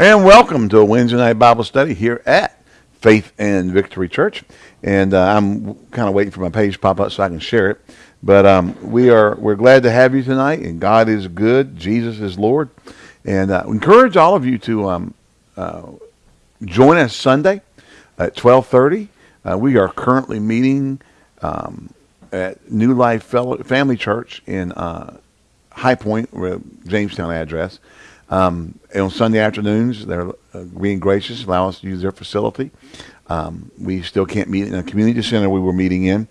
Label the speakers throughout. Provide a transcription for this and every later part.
Speaker 1: And welcome to a Wednesday night Bible study here at Faith and Victory Church. And uh, I'm kind of waiting for my page to pop up so I can share it. But um, we are we're glad to have you tonight. And God is good. Jesus is Lord. And uh, encourage all of you to um, uh, join us Sunday at 12:30. Uh, we are currently meeting um, at New Life Family Church in uh, High Point, Jamestown address. Um, on Sunday afternoons, they're uh, being gracious, allow us to use their facility. Um, we still can't meet in a community center we were meeting in,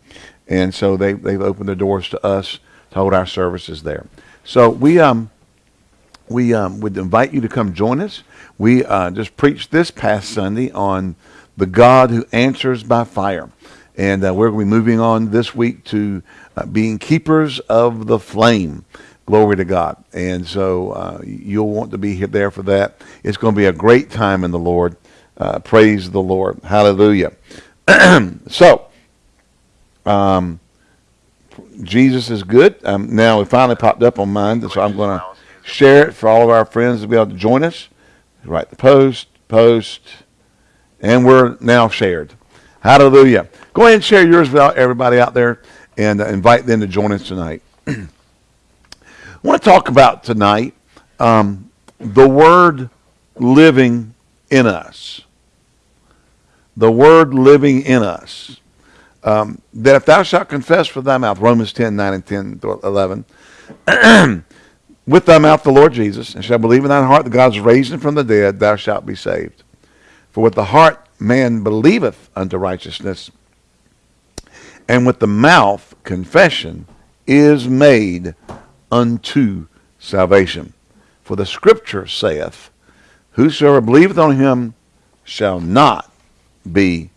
Speaker 1: and so they they've opened their doors to us to hold our services there. So we um we um, would invite you to come join us. We uh, just preached this past Sunday on the God who answers by fire, and uh, we're going to be moving on this week to uh, being keepers of the flame. Glory to God. And so uh, you'll want to be here, there for that. It's going to be a great time in the Lord. Uh, praise the Lord. Hallelujah. so, um, Jesus is good. Um, now, it finally popped up on mine, so I'm going to share it for all of our friends to be able to join us. Write the post, post, and we're now shared. Hallelujah. Go ahead and share yours with everybody out there and uh, invite them to join us tonight. I want to talk about tonight um, the word living in us. The word living in us. Um, that if thou shalt confess with thy mouth, Romans 10, 9 and 10, 11, with thy mouth the Lord Jesus, and shalt believe in thine heart that God is raised him from the dead, thou shalt be saved. For with the heart man believeth unto righteousness, and with the mouth confession is made unto salvation. For the scripture saith, Whosoever believeth on him shall not be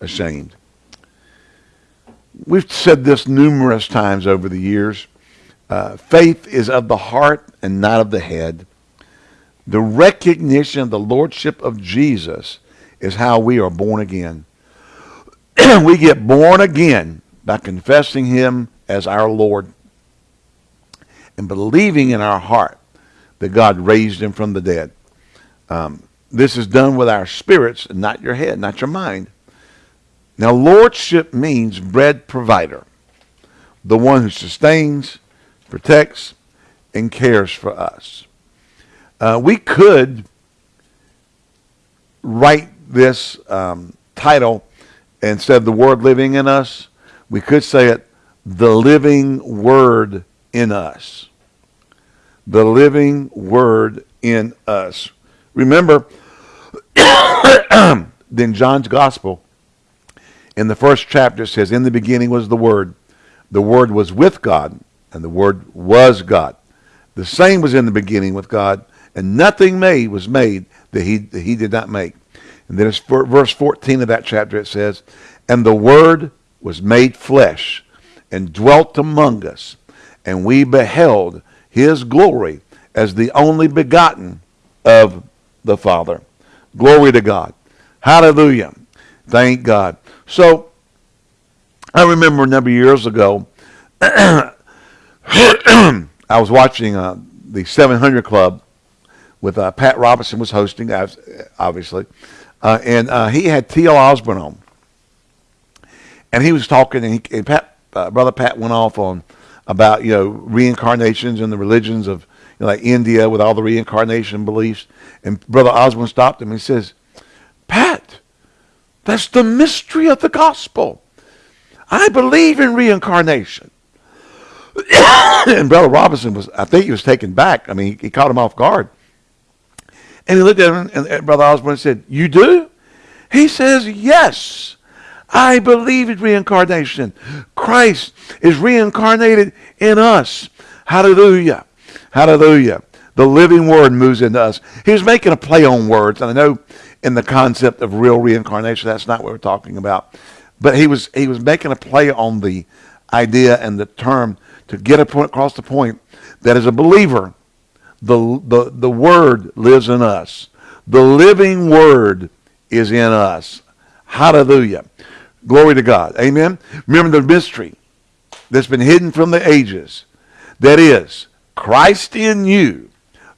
Speaker 1: ashamed. We've said this numerous times over the years. Uh, faith is of the heart and not of the head. The recognition of the lordship of Jesus is how we are born again. we get born again by confessing him as our Lord and believing in our heart that God raised him from the dead. Um, this is done with our spirits, not your head, not your mind. Now, lordship means bread provider, the one who sustains, protects, and cares for us. Uh, we could write this um, title instead of the word living in us, we could say it, the living word in us. The living word in us. Remember, then John's gospel, in the first chapter, says, In the beginning was the Word. The Word was with God, and the Word was God. The same was in the beginning with God, and nothing made was made that he, that he did not make. And then it's verse 14 of that chapter, it says, And the Word was made flesh and dwelt among us and we beheld his glory as the only begotten of the Father. Glory to God. Hallelujah. Thank God. So, I remember a number of years ago, I was watching uh, the 700 Club with uh, Pat Robertson was hosting, obviously, uh, and uh, he had T.L. Osborn on, and he was talking, and, he, and Pat, uh, brother Pat went off on about you know reincarnations and the religions of you know, like India with all the reincarnation beliefs. And Brother Osborn stopped him and he says, Pat, that's the mystery of the gospel. I believe in reincarnation. and Brother Robinson was, I think he was taken back. I mean, he, he caught him off guard. And he looked at him, and, and Brother Osborn said, You do? He says, Yes. I believe in reincarnation. Christ is reincarnated in us. Hallelujah. Hallelujah. The living word moves into us. He was making a play on words, and I know in the concept of real reincarnation, that's not what we're talking about. But he was he was making a play on the idea and the term to get a point across the point that as a believer, the the, the word lives in us. The living word is in us. Hallelujah. Glory to God. Amen. Remember the mystery that's been hidden from the ages. That is Christ in you,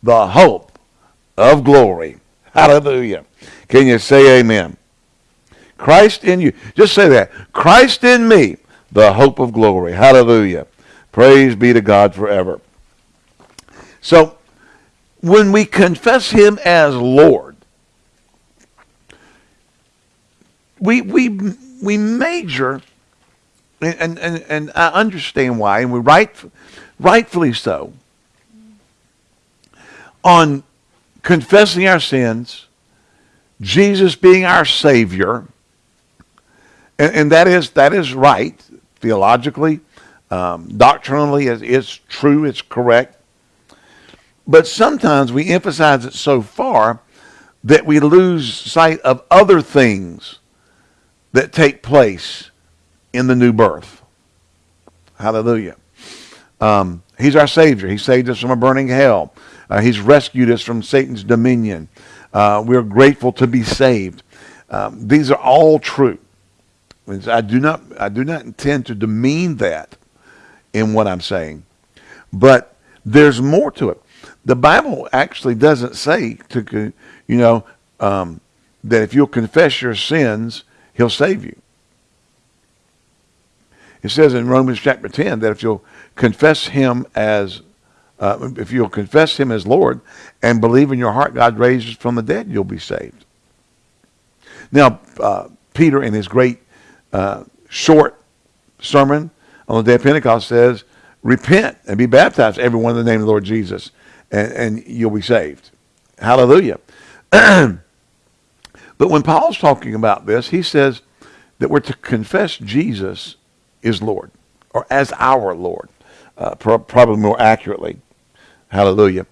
Speaker 1: the hope of glory. Hallelujah. Can you say amen? Christ in you. Just say that. Christ in me, the hope of glory. Hallelujah. Praise be to God forever. So, when we confess him as Lord, we we we major and and, and I understand why, and we right rightfully so on confessing our sins, Jesus being our Savior, and, and that is that is right theologically, um, doctrinally, it's, it's true, it's correct. But sometimes we emphasize it so far that we lose sight of other things that take place in the new birth. Hallelujah. Um, he's our Savior. He saved us from a burning hell. Uh, he's rescued us from Satan's dominion. Uh, we're grateful to be saved. Um, these are all true. I do not I do not intend to demean that in what I'm saying, but there's more to it. The Bible actually doesn't say to you know um, that if you'll confess your sins, He'll save you. It says in Romans chapter 10 that if you'll confess Him as uh, if you'll confess him as Lord and believe in your heart God raises from the dead, you'll be saved. Now, uh, Peter, in his great uh, short sermon on the day of Pentecost, says, Repent and be baptized, everyone in the name of the Lord Jesus, and, and you'll be saved. Hallelujah. but when Paul's talking about this, he says that we're to confess Jesus is Lord, or as our Lord, uh, pro- probably more accurately. Hallelujah.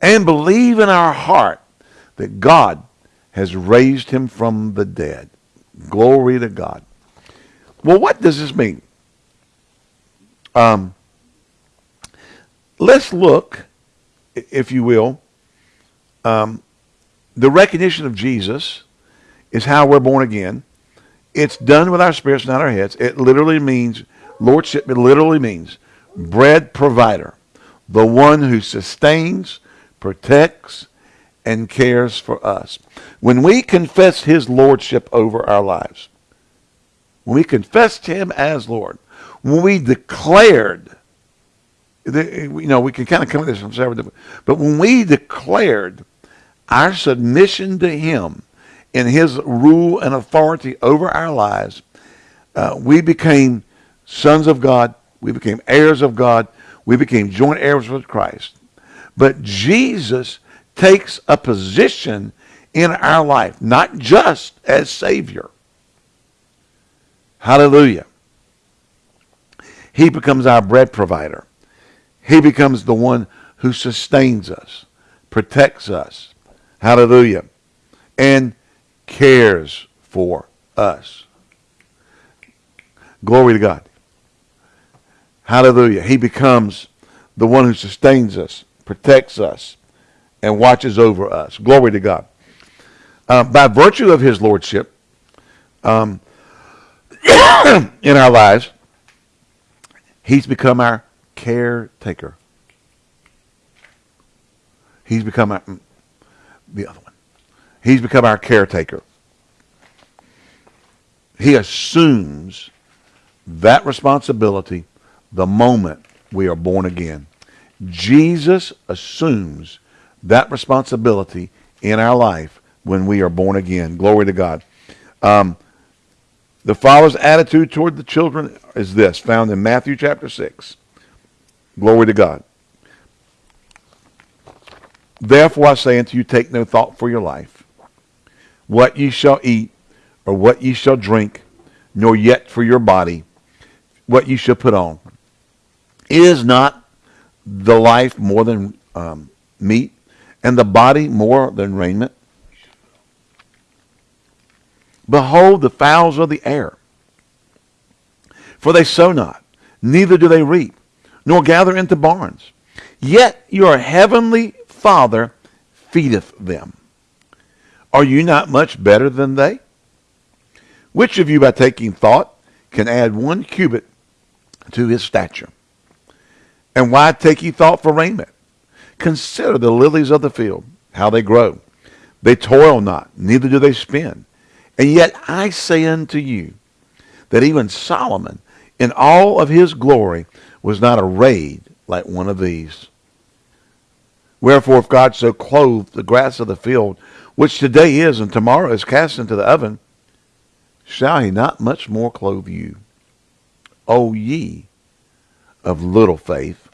Speaker 1: And believe in our heart that God has raised him from the dead. Glory to God. Well, what does this mean? Um, let's look, if you will. Um, the recognition of Jesus is how we're born again. It's done with our spirits, not our heads. It literally means lordship. It literally means bread provider the one who sustains, protects, and cares for us. When we confess his lordship over our lives, when we confessed him as Lord, when we declared, you know, we can kind of come at this from several different, but when we declared our submission to him in his rule and authority over our lives, uh, we became sons of God. We became heirs of God. We became joint heirs with Christ. But Jesus takes a position in our life, not just as Savior. Hallelujah. He becomes our bread provider. He becomes the one who sustains us, protects us. Hallelujah. And cares for us. Glory to God. Hallelujah. He becomes the one who sustains us, protects us, and watches over us. Glory to God. Uh, by virtue of his lordship um, in our lives, he's become our caretaker. He's become our, mm, the other one. He's become our caretaker. He assumes that responsibility the moment we are born again. Jesus assumes that responsibility in our life when we are born again. Glory to God. Um, the father's attitude toward the children is this, found in Matthew chapter 6. Glory to God. Therefore I say unto you, take no thought for your life, what ye shall eat, or what ye shall drink, nor yet for your body, what ye shall put on. Is not the life more than um, meat, and the body more than raiment? Behold the fowls of the air, for they sow not, neither do they reap, nor gather into barns. Yet your heavenly Father feedeth them. Are you not much better than they? Which of you, by taking thought, can add one cubit to his stature? And why take ye thought for raiment? Consider the lilies of the field, how they grow. They toil not, neither do they spin. And yet I say unto you that even Solomon in all of his glory was not arrayed like one of these. Wherefore, if God so clothed the grass of the field, which today is and tomorrow is cast into the oven, shall he not much more clothe you, O ye of little faith?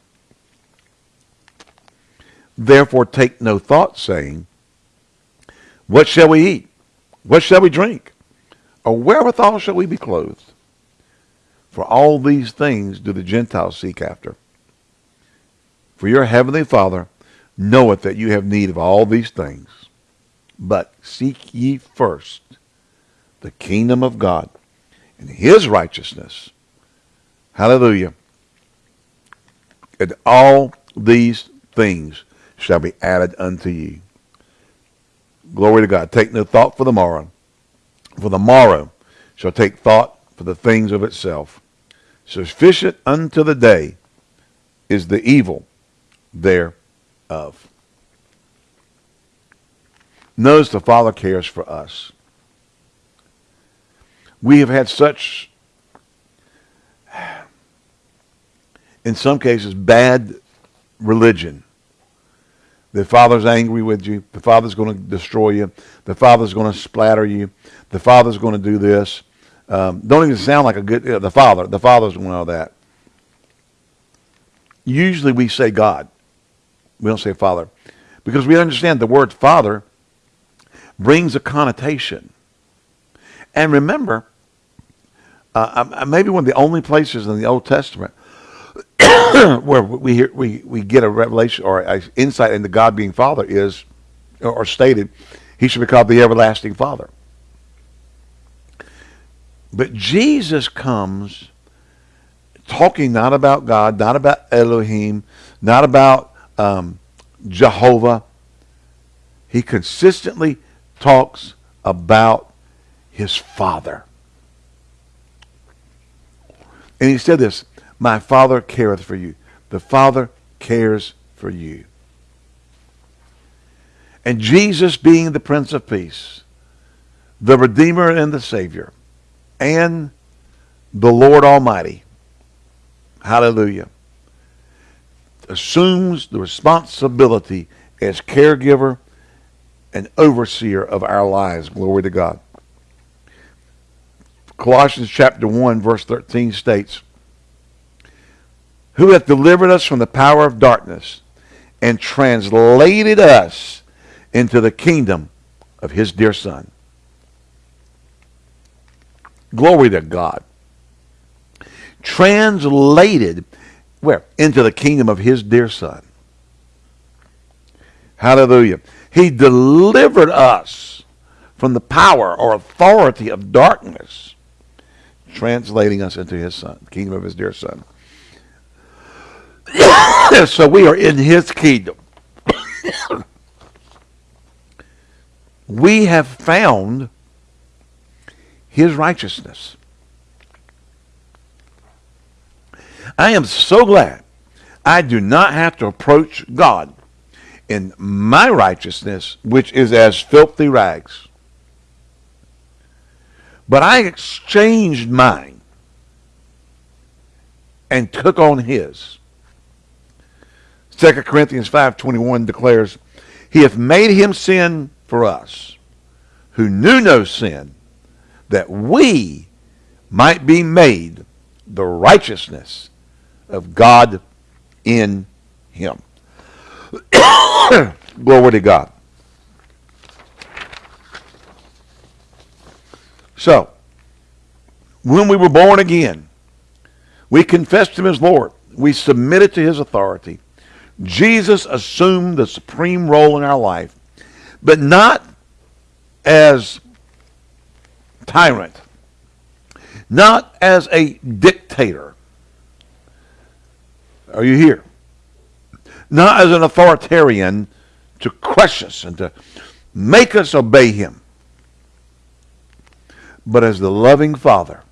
Speaker 1: Therefore take no thought, saying, What shall we eat? What shall we drink? Or wherewithal shall we be clothed? For all these things do the Gentiles seek after. For your heavenly Father knoweth that you have need of all these things. But seek ye first the kingdom of God and his righteousness. Hallelujah. And all these things shall be added unto you. Glory to God. Take no thought for the morrow. For the morrow shall take thought for the things of itself. Sufficient unto the day is the evil thereof. Knows the Father cares for us. We have had such, in some cases, bad religion the Father's angry with you. The Father's going to destroy you. The Father's going to splatter you. The Father's going to do this. Um, don't even sound like a good, uh, the Father. The Father's going to know that. Usually we say God. We don't say Father. Because we understand the word Father brings a connotation. And remember, uh, maybe one of the only places in the Old Testament where we hear, we we get a revelation or an insight into God being Father is, or stated, He should be called the everlasting Father. But Jesus comes talking not about God, not about Elohim, not about um, Jehovah. He consistently talks about his Father. And he said this, my Father careth for you. The Father cares for you. And Jesus being the Prince of Peace, the Redeemer and the Savior, and the Lord Almighty, hallelujah, assumes the responsibility as caregiver and overseer of our lives. Glory to God. Colossians chapter 1 verse 13 states, who hath delivered us from the power of darkness and translated us into the kingdom of his dear Son. Glory to God. Translated where? Into the kingdom of his dear Son. Hallelujah. He delivered us from the power or authority of darkness, translating us into his Son, kingdom of his dear Son. so we are in his kingdom. we have found his righteousness. I am so glad I do not have to approach God in my righteousness, which is as filthy rags. But I exchanged mine and took on his. 2 Corinthians 5.21 declares, He hath made him sin for us, who knew no sin, that we might be made the righteousness of God in him. Glory to God. So, when we were born again, we confessed him as Lord. We submitted to his authority. Jesus assumed the supreme role in our life, but not as tyrant, not as a dictator. Are you here? Not as an authoritarian to crush us and to make us obey him, but as the loving Father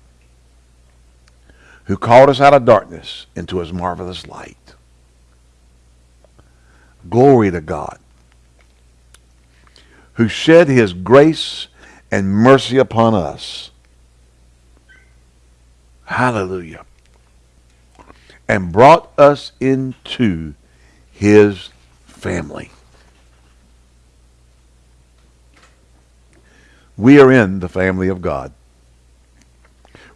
Speaker 1: who called us out of darkness into his marvelous light. Glory to God. who shed his grace and mercy upon us. Hallelujah. And brought us into his family. We are in the family of God.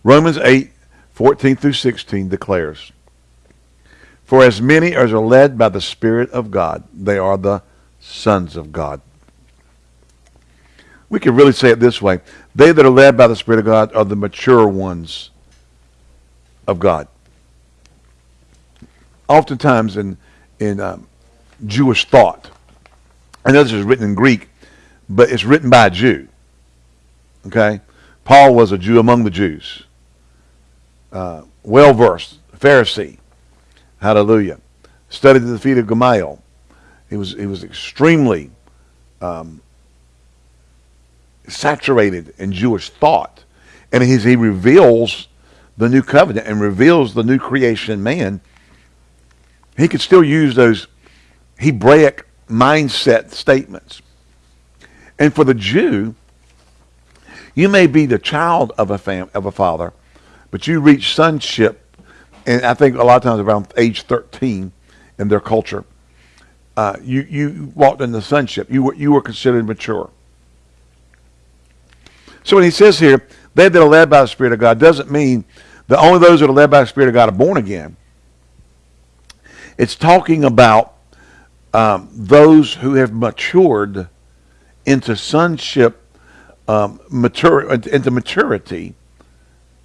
Speaker 1: Romans 8, 14 through 16 declares, For as many as are led by the Spirit of God, they are the sons of God. We could really say it this way. They that are led by the Spirit of God are the mature ones of God. Oftentimes in, in um, Jewish thought, I know this is written in Greek, but it's written by a Jew. Okay? Paul was a Jew among the Jews. Uh, well versed, Pharisee. Hallelujah. Studied at the feet of Gamaliel. He was, he was extremely um, saturated in Jewish thought. And he, he reveals the new covenant and reveals the new creation man. He could still use those Hebraic mindset statements. And for the Jew, you may be the child of a fam- of a father, but you reach sonship, and I think a lot of times around age 13 in their culture, uh, you you walked into sonship. You were you were considered mature. So when he says here, they that are led by the Spirit of God, doesn't mean that only those that are led by the Spirit of God are born again. It's talking about um, those who have matured into sonship, um, mature, into maturity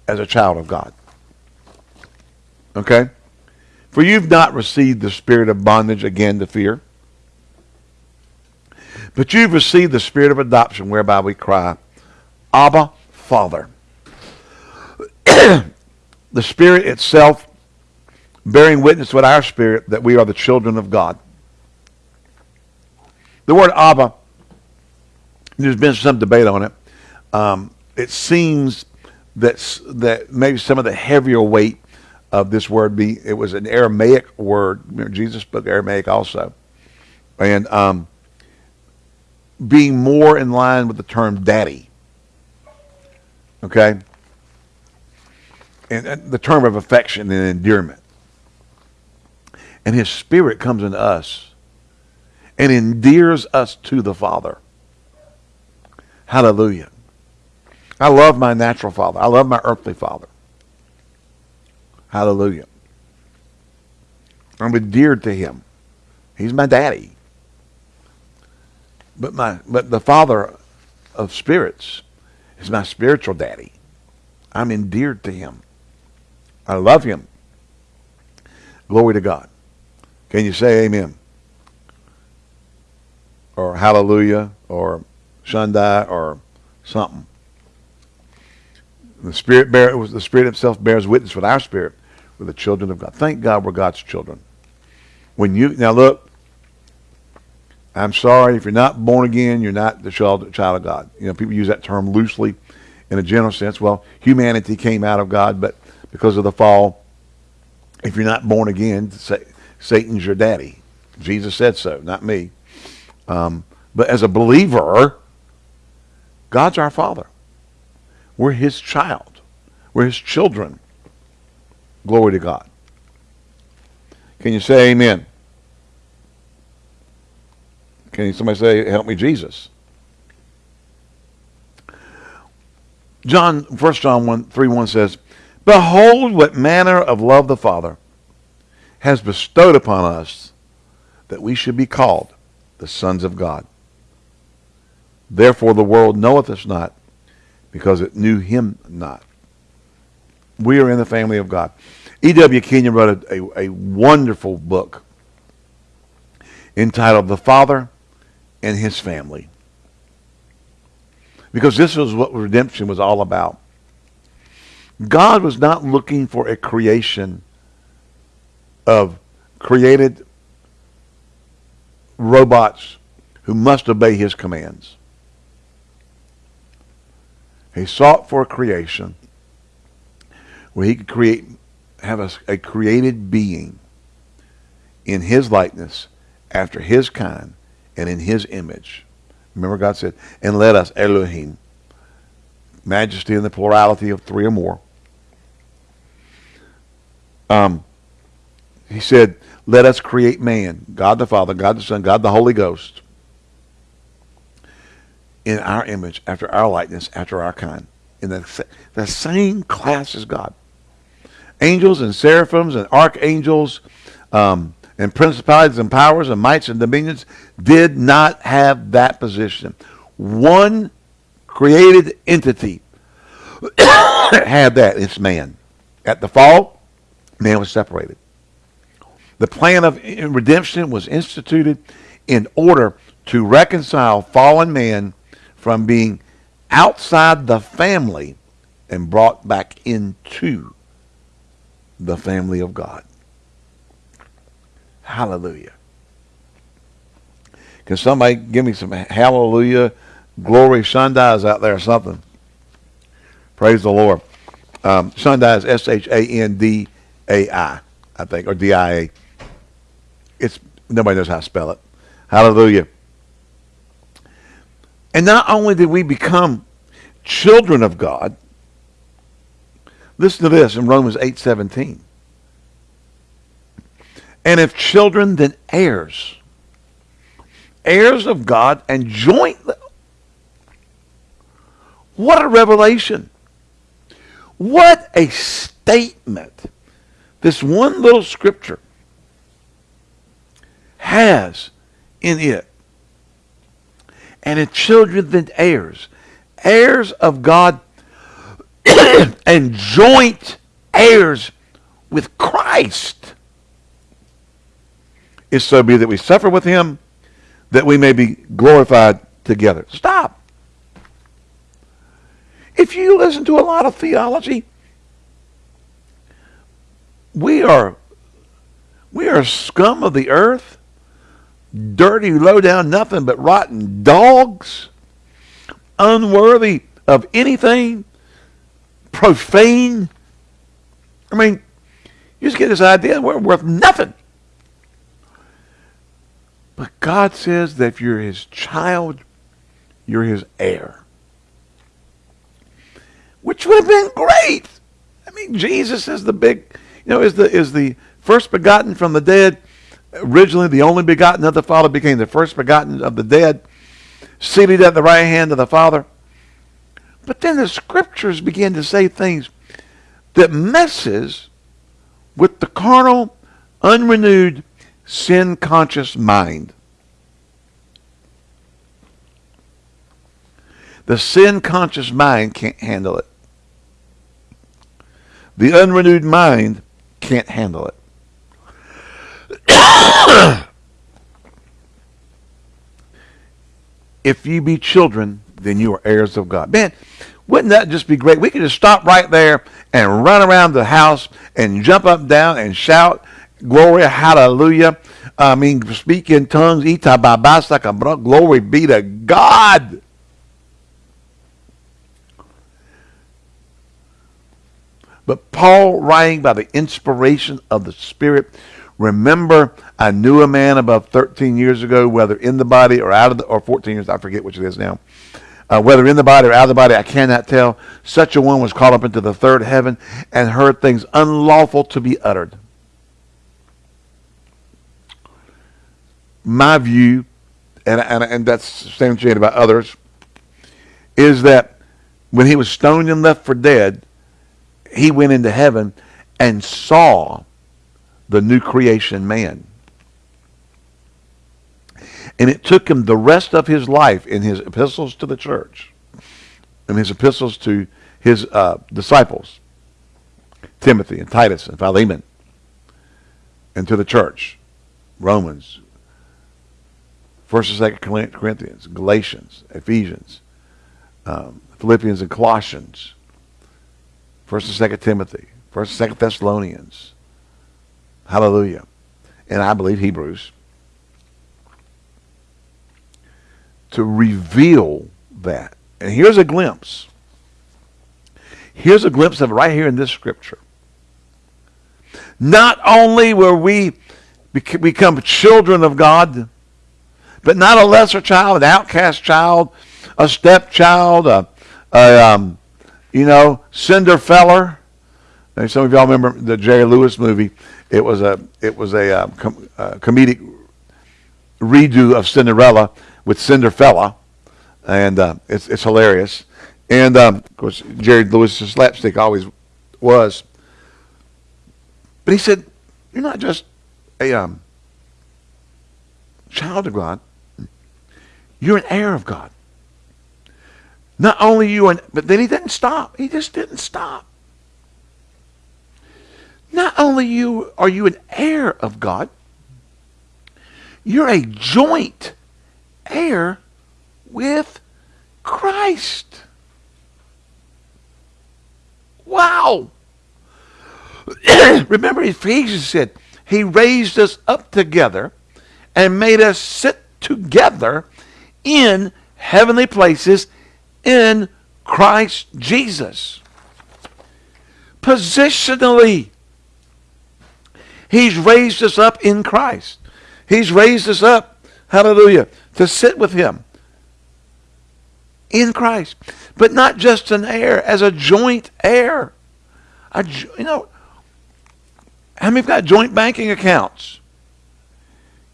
Speaker 1: as a child of God. Okay? For you've not received the spirit of bondage again to fear, but you've received the spirit of adoption whereby we cry, Abba, Father. the Spirit itself bearing witness with our spirit that we are the children of God. The word Abba, there's been some debate on it. Um, it seems that that maybe some of the heavier weight of this word be it was an Aramaic word. Remember, Jesus spoke Aramaic also, and um, being more in line with the term daddy. Okay? And, and the term of affection and endearment. And his spirit comes in us and endears us to the Father. Hallelujah. I love my natural father. I love my earthly father. Hallelujah. I'm endeared to him. He's my daddy. But my but the father of spirits is my spiritual daddy. I'm endeared to him. I love him. Glory to God. Can you say amen? Or hallelujah or Shundai or something. The spirit bear, the spirit itself bears witness with our spirit. We're the children of God. Thank God we're God's children. When you now look, I'm sorry, if you're not born again, you're not the child, child of God. You know, people use that term loosely in a general sense. Well, humanity came out of God, but because of the fall, if you're not born again, Satan's your daddy. Jesus said so, not me. Um, but as a believer, God's our father. We're his child. We're his children. Glory to God. Can you say amen? Can somebody say, help me, Jesus? John, 1 John 1, 3 1 says, Behold what manner of love the Father has bestowed upon us that we should be called the sons of God. Therefore the world knoweth us not, because it knew him not. We are in the family of God. E.W. Kenyon wrote a, a, a wonderful book entitled The Father and his family. Because this was what redemption was all about. God was not looking for a creation of created robots who must obey his commands. He sought for a creation where he could create, have a, a created being in his likeness, after his kind, and in his image, Remember God said, and let us, Elohim, majesty in the plurality of three or more. Um, he said, let us create man, God the Father, God the Son, God the Holy Ghost, in our image, after our likeness, after our kind, in the, the same class as God. Angels and seraphims and archangels um, and principalities and powers and mights and dominions did not have that position. One created entity had that. It's man. At the fall, man was separated. The plan of redemption was instituted in order to reconcile fallen man from being outside the family and brought back into the family of God. Hallelujah. Can somebody give me some hallelujah, glory, Shandai's out there or something? Praise the Lord. Um, Shandai S-H-A-N-D-A-I, I think, or D-I-A. It's nobody knows how to spell it. Hallelujah. And not only did we become children of God, listen to this in Romans 8:17. And if children, then heirs. Heirs of God and joint. What a revelation. What a statement. This one little scripture has in it. And in children, then heirs. Heirs of God and joint heirs with Christ. If so be that we suffer with him, that we may be glorified together. Stop. If you listen to a lot of theology, we are we are scum of the earth dirty, low down, nothing but rotten dogs, unworthy of anything, profane. I mean, you just get this idea we're worth nothing. But God says that if you're his child, you're his heir. Which would have been great. I mean, Jesus is the big, you know, is the is the first begotten from the dead originally the only begotten of the Father became the first begotten of the dead, seated at the right hand of the Father. But then the scriptures begin to say things that messes with the carnal, unrenewed, sin-conscious mind. The sin-conscious mind can't handle it. The unrenewed mind can't handle it. If you be children, then you are heirs of God. Man, wouldn't that just be great? We could just stop right there and run around the house and jump up and down and shout, glory, hallelujah. I mean, speak in tongues, glory be to God. But Paul, writing by the inspiration of the Spirit, Remember, I knew a man about 13 years ago, whether in the body or out of the, or 14 years, I forget which it is now. Uh, whether in the body or out of the body, I cannot tell. Such a one was caught up into the third heaven and heard things unlawful to be uttered. My view, and, and, and that's substantiated by others, is that when he was stoned and left for dead, he went into heaven and saw the new creation man. And it took him the rest of his life in his epistles to the church, and his epistles to his uh, disciples, Timothy and Titus and Philemon, and to the church, Romans, First and Second Corinthians, Galatians, Ephesians, um, Philippians and Colossians, First and Second Timothy, First and Second Thessalonians, Hallelujah. And I believe Hebrews. To reveal that. And here's a glimpse. Here's a glimpse of it right here in this scripture. Not only were we become children of God, but not a lesser child, an outcast child, a stepchild, a, a um, you know, Cinderfella. Some of y'all remember the Jerry Lewis movie. It was a it was a, um, com- uh, comedic redo of Cinderella with Cinderfella, and uh, it's it's hilarious. And um, of course, Jerry Lewis's slapstick always was. But he said, "You're not just a um, child of God. You're an heir of God. Not only you, and but then he didn't stop. He just didn't stop. Not only you are you an heir of God, you're a joint heir with Christ. Wow. Remember, Ephesians said, He raised us up together and made us sit together in heavenly places in Christ Jesus. Positionally, He's raised us up in Christ. He's raised us up, hallelujah, to sit with Him in Christ. But not just an heir, as a joint heir. A, you know, how many have got joint banking accounts?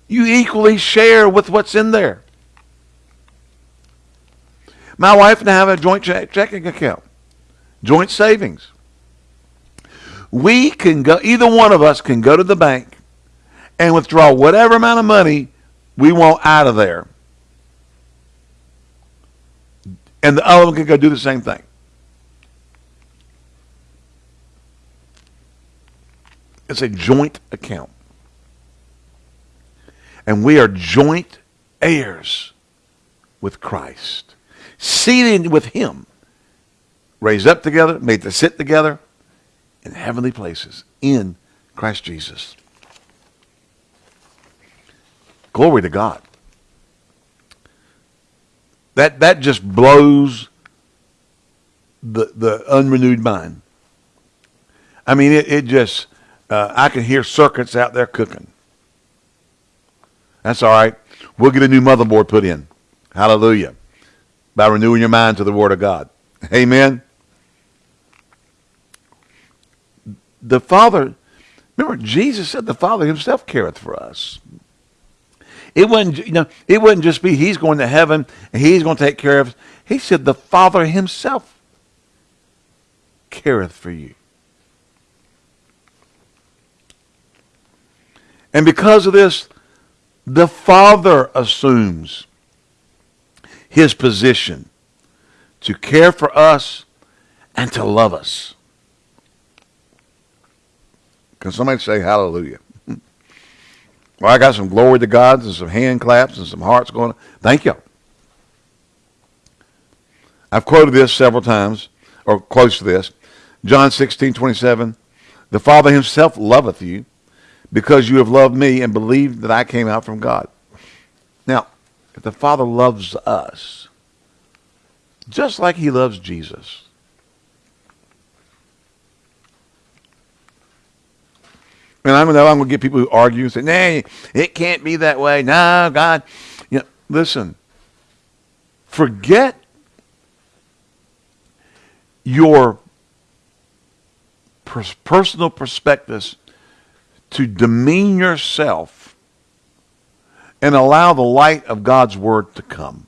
Speaker 1: You equally share with what's in there. My wife and I have a joint checking account, joint savings. We can go, either one of us can go to the bank and withdraw whatever amount of money we want out of there. And the other one can go do the same thing. It's a joint account. And we are joint heirs with Christ seated with him, raised up together, made to sit together in heavenly places in Christ Jesus. Glory to God. That that just blows the the unrenewed mind. I mean, it, it just uh, I can hear circuits out there cooking. That's all right. We'll get a new motherboard put in. Hallelujah by renewing your mind to the Word of God. Amen. The Father, remember, Jesus said the Father Himself careth for us. It wouldn't, you know, it wouldn't just be He's going to heaven and He's going to take care of us. He said the Father Himself careth for you. And because of this, the Father assumes his position to care for us and to love us. Can somebody say hallelujah? Well, I got some glory to God and some hand claps and some hearts going. Thank you. I've quoted this several times, or close to this. John 16, 27. The Father himself loveth you because you have loved me and believed that I came out from God. Now, if the Father loves us just like he loves Jesus, and I'm gonna, I'm gonna get people who argue and say, "Nah, it can't be that way." No, God, you know, listen. Forget your personal perspectives to demean yourself and allow the light of God's word to come.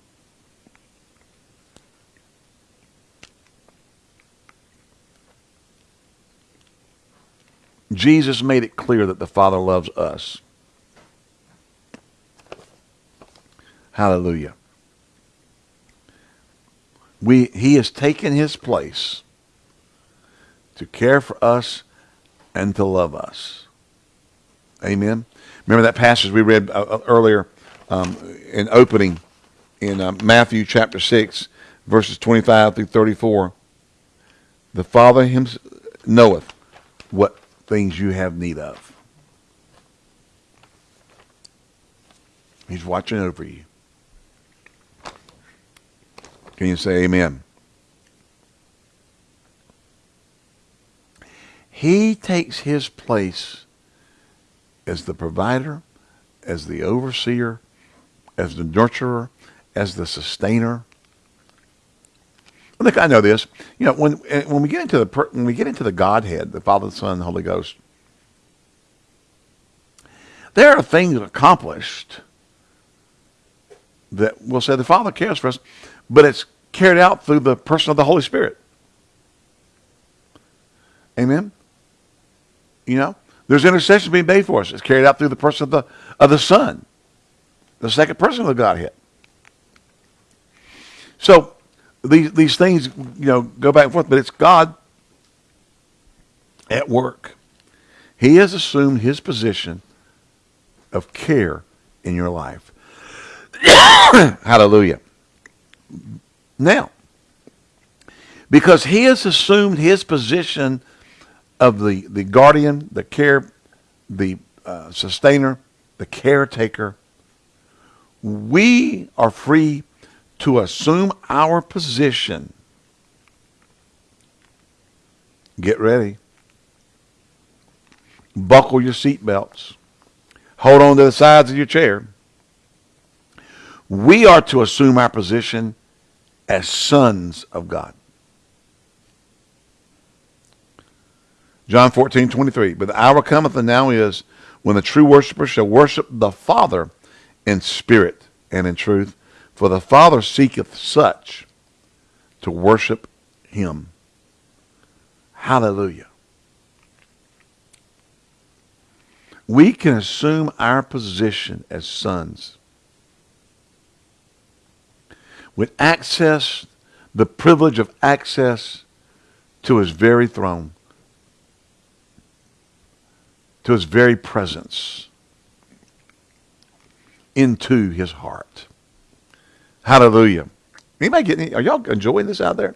Speaker 1: Jesus made it clear that the Father loves us. Hallelujah. We, he has taken his place to care for us and to love us. Amen. Remember that passage we read uh, uh, earlier um, in opening in uh, Matthew chapter 6, verses 25 through 34. The Father himself knoweth what things you have need of. He's watching over you. Can you say amen? He takes his place as the provider, as the overseer, as the nurturer, as the sustainer. Think I know this. You know, when eh, when we get into the when we get into the Godhead, the Father, the Son, the Holy Ghost, there are things accomplished that we'll say the Father cares for us, but it's carried out through the person of the Holy Spirit. Amen. You know, there's intercession being made for us. It's carried out through the person of the of the Son, the second person of the Godhead. So these these things, you know, go back and forth, but it's God at work. He has assumed his position of care in your life. Hallelujah. Now, because he has assumed his position of the, the guardian, the care, the uh, sustainer, the caretaker, we are free to assume our position. Get ready. Buckle your seatbelts. Hold on to the sides of your chair. We are to assume our position as sons of God. John 14, 23. But the hour cometh and now is when the true worshiper shall worship the Father in spirit and in truth. For the Father seeketh such to worship him. Hallelujah. We can assume our position as sons with access, the privilege of access to his very throne, to his very presence, into his heart. Hallelujah. Anybody getting, are y'all enjoying this out there?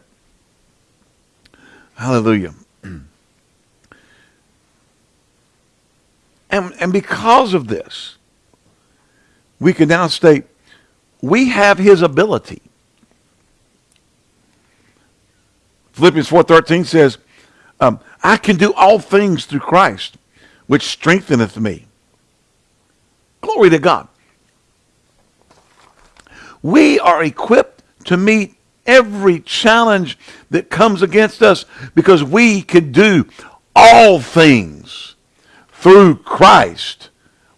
Speaker 1: Hallelujah. And, and because of this, we can now state we have his ability. Philippians 4.13 says, um, I can do all things through Christ, which strengtheneth me. Glory to God. We are equipped to meet every challenge that comes against us because we can do all things through Christ,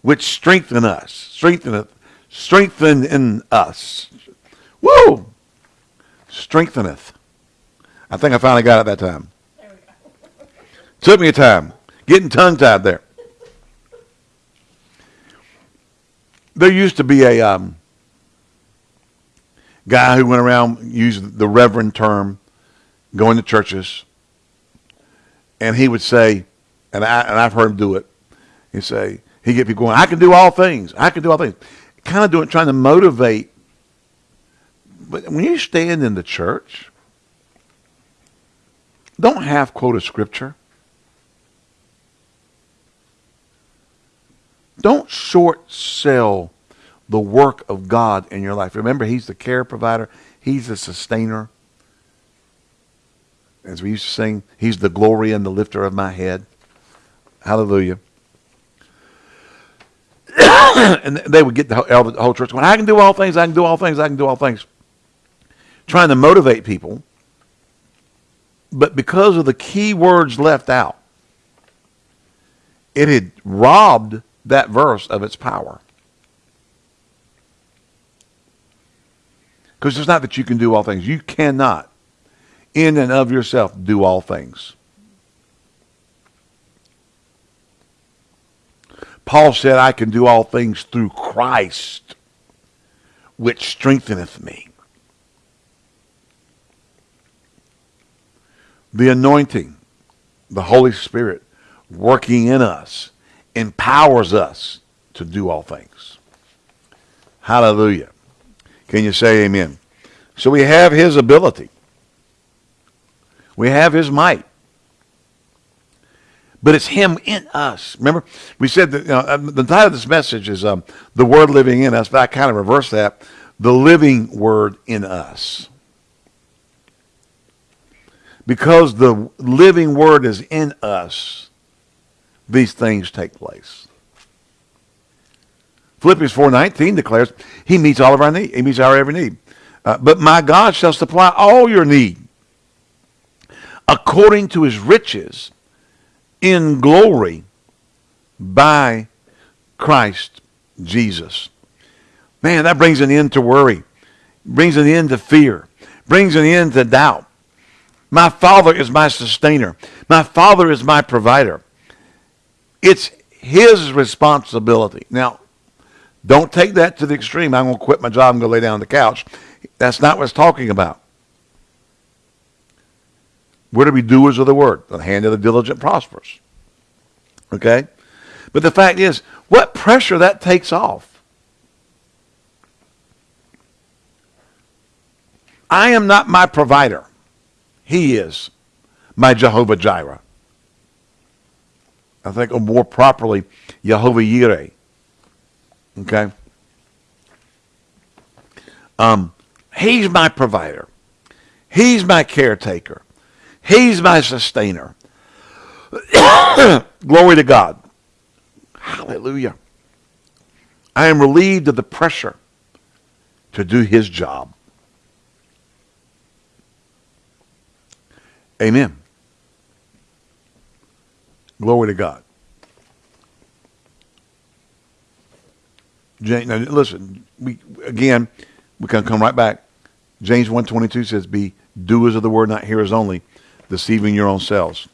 Speaker 1: which strengthen us, strengtheneth, strengthen in us. Woo! Strengtheneth. I think I finally got it that time. Took me a time. Getting tongue tied there. There used to be a um, guy who went around used the reverend term, going to churches, and he would say, and I and I've heard him do it. He'd say he get people going. I can do all things. I can do all things. Kind of doing, trying to motivate. But when you stand in the church, don't half quote a scripture. Don't short sell the work of God in your life. Remember, He's the care provider. He's the sustainer. As we used to sing, He's the glory and the lifter of my head. Hallelujah. and they would get the whole, church going, I can do all things, I can do all things, I can do all things. Trying to motivate people. But because of the key words left out, it had robbed that verse of its power. Because it's not that you can do all things. You cannot, in and of yourself, do all things. Paul said, I can do all things through Christ, which strengtheneth me. The anointing, the Holy Spirit working in us, empowers us to do all things. Hallelujah. Can you say amen? So we have his ability. We have his might. But it's him in us. Remember, we said that you know, uh, the title of this message is um, The Word Living in Us, but I kind of reverse that. The living Word in us. Because the living Word is in us, these things take place. Philippians 4.19 declares he meets all of our need. He meets our every need. Uh, but my God shall supply all your need according to his riches in glory by Christ Jesus. Man, that brings an end to worry, brings an end to fear, brings an end to doubt. My Father is my sustainer. My Father is my provider. It's his responsibility. Now, don't take that to the extreme. I'm going to quit my job and go lay down on the couch. That's not what it's talking about. We're to be doers of the word. The hand of the diligent prospers. Okay? But the fact is, what pressure that takes off. I am not my provider. He is my Jehovah Jireh. I think or more properly, Jehovah Yireh. Okay? Um, he's my provider. He's my caretaker. He's my sustainer. Glory to God. Hallelujah. I am relieved of the pressure to do his job. Amen. Glory to God. James, now listen, we again, we can come right back. James 1.22 says, be doers of the word, not hearers only, deceiving your own selves.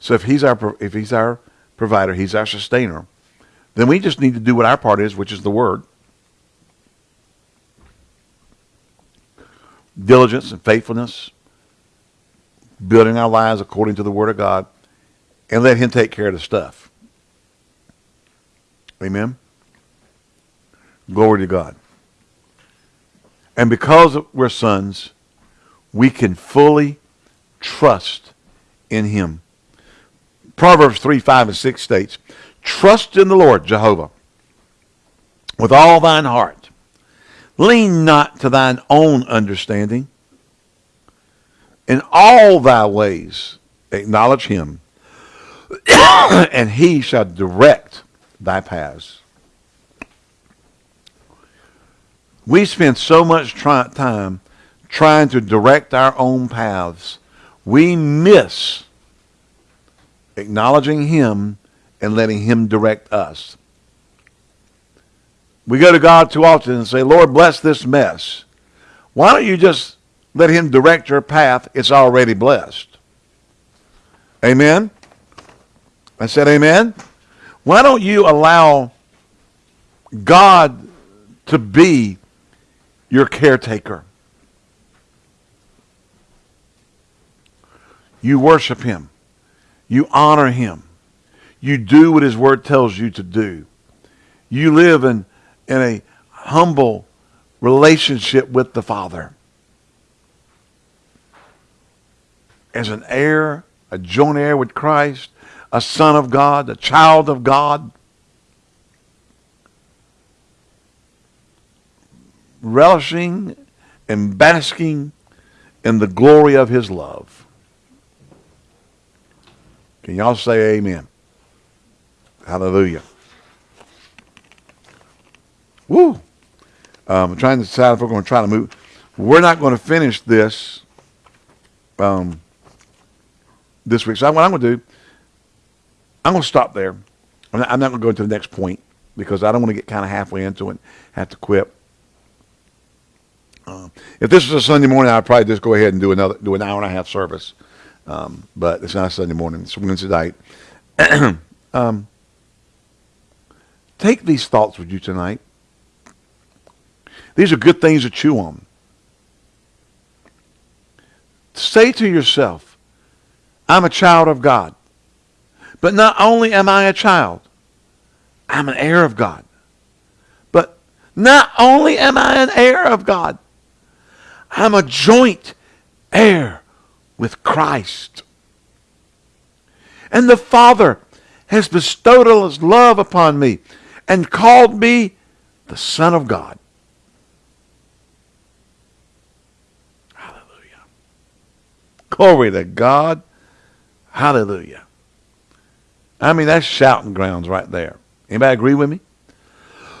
Speaker 1: So if he's our if he's our provider, he's our sustainer, then we just need to do what our part is, which is the word. Diligence and faithfulness, building our lives according to the word of God, and let him take care of the stuff. Amen. Glory to God. And because we're sons, we can fully trust in him. Proverbs 3, 5, and 6 states, Trust in the Lord, Jehovah, with all thine heart. Lean not to thine own understanding. In all thy ways acknowledge him, and he shall direct thy paths. We spend so much try- time trying to direct our own paths. We miss acknowledging him and letting him direct us. We go to God too often and say, Lord, bless this mess. Why don't you just let him direct your path? It's already blessed. Amen? I said amen. Why don't you allow God to be your caretaker? You worship him. You honor him. You do what his word tells you to do. You live in, in a humble relationship with the Father. As an heir, a joint heir with Christ, a son of God, a child of God. Relishing and basking in the glory of his love. Can y'all say amen? Hallelujah. Woo! Um, I'm trying to decide if we're going to try to move. We're not going to finish this um, this week. So what I'm going to do, I'm going to stop there. I'm not, I'm not going to go into the next point because I don't want to get kind of halfway into it and have to quit. Um, if this was a Sunday morning, I'd probably just go ahead and do another do an hour and a half service. Um, but it's not a Sunday morning; it's Wednesday night. um, take these thoughts with you tonight. These are good things to chew on. Say to yourself, "I'm a child of God." But not only am I a child, I'm an heir of God. But not only am I an heir of God, I'm a joint heir with Christ. And the Father has bestowed his love upon me and called me the Son of God. Hallelujah. Glory to God. Hallelujah. I mean, that's shouting grounds right there. Anybody agree with me?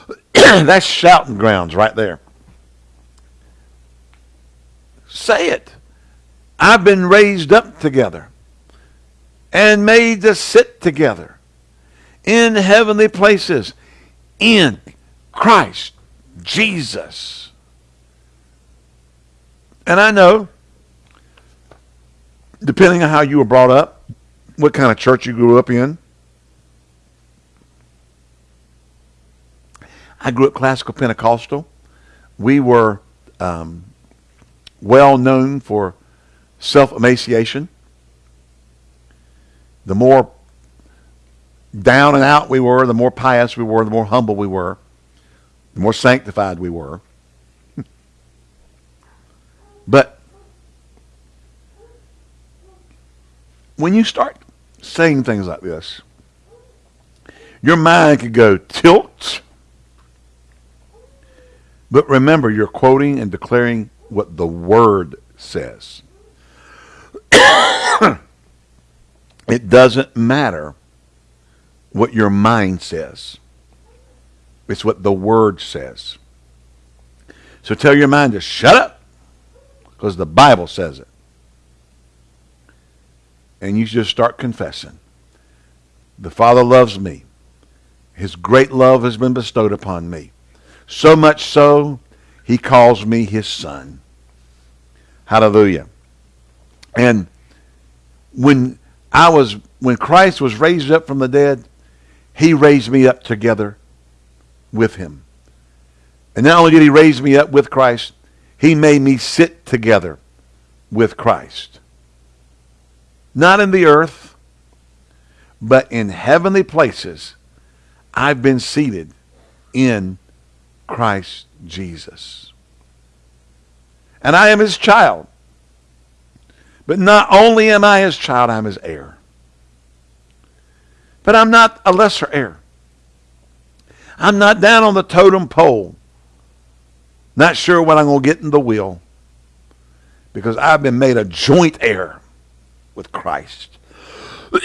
Speaker 1: That's shouting grounds right there. Say it. I've been raised up together and made to sit together in heavenly places in Christ Jesus. And I know, depending on how you were brought up, what kind of church you grew up in, I grew up classical Pentecostal. We were um, well known for self emaciation. The more down and out we were, the more pious we were, the more humble we were, the more sanctified we were. but when you start saying things like this, your mind could go tilt. But remember, you're quoting and declaring what the Word says. it doesn't matter what your mind says. It's what the Word says. So tell your mind to shut up because the Bible says it. And you just start confessing. The Father loves me. His great love has been bestowed upon me. So much so, he calls me his son. Hallelujah. And when I was when Christ was raised up from the dead, he raised me up together with him. And not only did he raise me up with Christ, he made me sit together with Christ. Not in the earth, but in heavenly places, I've been seated in Christ Jesus. And I am his child. But not only am I his child, I'm his heir. But I'm not a lesser heir. I'm not down on the totem pole. Not sure what I'm going to get in the will. Because I've been made a joint heir with Christ.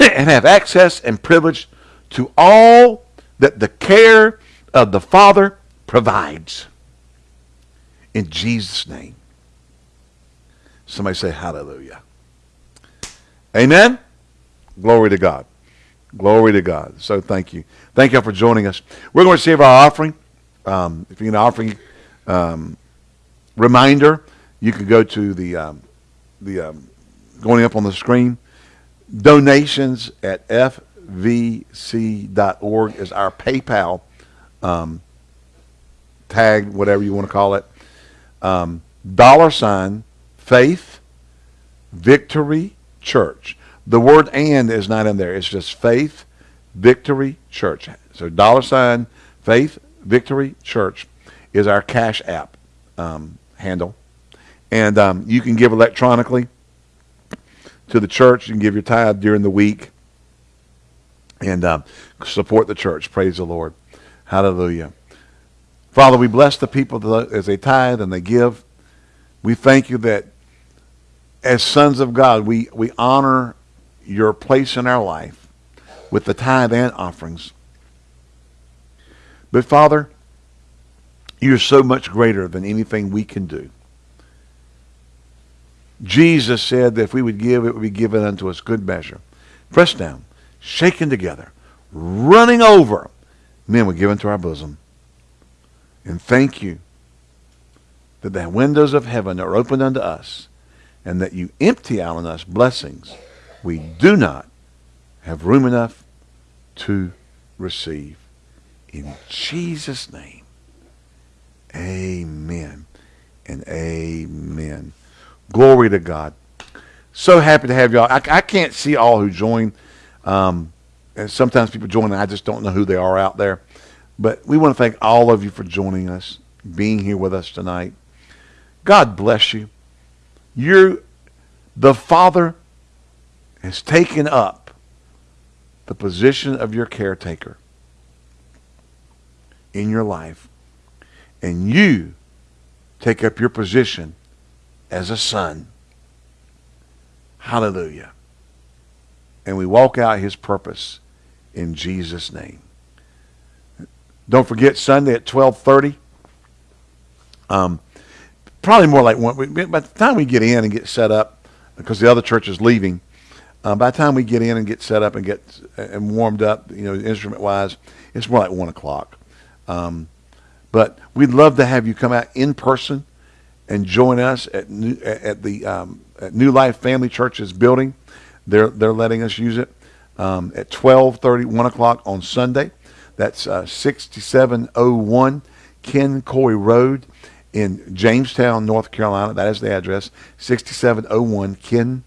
Speaker 1: and have access and privilege to all that the care of the Father provides. In Jesus' name. Somebody say hallelujah. Amen. Glory to God. Glory to God. So thank you. Thank you all for joining us. We're going to receive our offering. Um, if you need an offering um, reminder, you can go to the um, the um, going up on the screen. Donations at fvc.org is our PayPal um, tag, whatever you want to call it. Um, dollar sign faith victory church. The word and is not in there. It's just Faith Victory Church. So dollar sign Faith Victory Church is our Cash App um, handle. And um, you can give electronically to the church. You can give your tithe during the week and um, support the church. Praise the Lord. Hallelujah. Father, we bless the people as they tithe and they give. We thank you that as sons of God, we, we honor your place in our life with the tithe and offerings. But Father, you're so much greater than anything we can do. Jesus said that if we would give, it would be given unto us good measure. Pressed down, shaken together, running over, men would give into our bosom. And thank you that the windows of heaven are opened unto us and that you empty out on us blessings we do not have room enough to receive. In Jesus' name, amen and amen. Glory to God. So happy to have y'all. I, I can't see all who join. Um, and sometimes people join and I just don't know who they are out there. But we want to thank all of you for joining us, being here with us tonight. God bless you. You're the Father has taken up the position of your caretaker in your life, and you take up your position as a son. Hallelujah. And we walk out his purpose in Jesus' name. Don't forget Sunday at 1230. Um, probably more like one. By the time we get in and get set up, because the other church is leaving, uh, by the time we get in and get set up and get and warmed up, you know, instrument wise, it's more like one o'clock. Um, but we'd love to have you come out in person and join us at New, at the um, at New Life Family Church's building. They're they're letting us use it um, at 12:30, 1 o'clock on Sunday. That's uh, 6701 Ken Coy Road in Jamestown, North Carolina. That is the address. 6701 Ken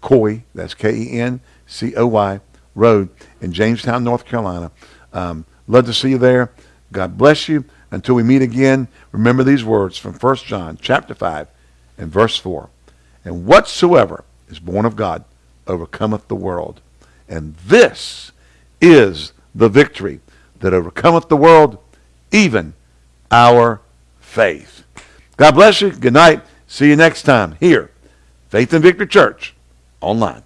Speaker 1: Coy. That's K E N C O Y Road in Jamestown, North Carolina. Um, love to see you there. God bless you. Until we meet again, remember these words from 1 John chapter 5 and verse 4. And whatsoever is born of God overcometh the world. And this is the victory that overcometh the world, even our faith. God bless you. Good night. See you next time here, Faith and Victory Church online.